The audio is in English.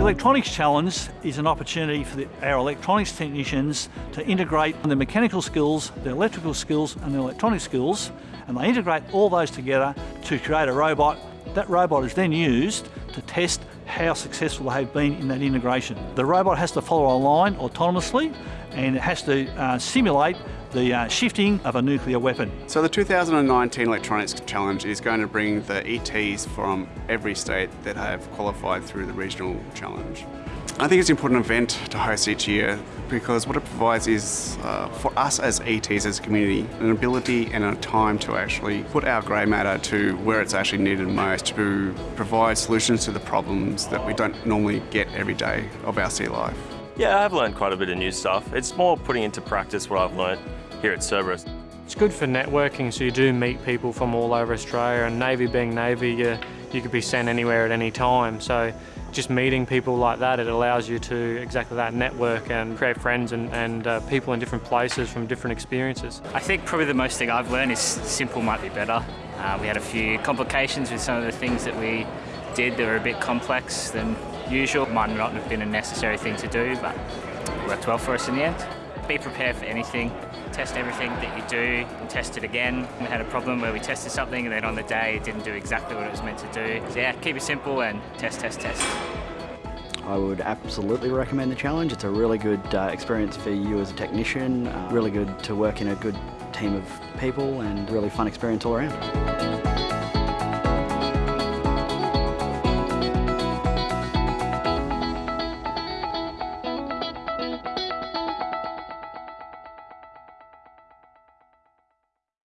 The Electronics Challenge is an opportunity for the, our electronics technicians to integrate their mechanical skills, their electrical skills and their electronic skills and they integrate all those together to create a robot. That robot is then used to test how successful they have been in that integration. The robot has to follow a line autonomously and it has to uh, simulate the uh, shifting of a nuclear weapon. So the 2019 Electronics Challenge is going to bring the ETs from every state that have qualified through the regional challenge. I think it's an important event to host each year because what it provides is, uh, for us as ETs as a community, an ability and a time to actually put our grey matter to where it's actually needed most to provide solutions to the problems that we don't normally get every day of our sea life. Yeah, I've learned quite a bit of new stuff. It's more putting into practice what I've learned here at Cerberus. It's good for networking, so you do meet people from all over Australia, and Navy being Navy, you, you could be sent anywhere at any time. So just meeting people like that, it allows you to exactly that network and create friends and, and uh, people in different places from different experiences. I think probably the most thing I've learned is simple might be better. Uh, we had a few complications with some of the things that we did that were a bit complex than usual. Might not have been a necessary thing to do, but worked well for us in the end. Be prepared for anything test everything that you do and test it again. We had a problem where we tested something and then on the day it didn't do exactly what it was meant to do. So yeah, keep it simple and test, test, test. I would absolutely recommend the challenge. It's a really good uh, experience for you as a technician, uh, really good to work in a good team of people and really fun experience all around.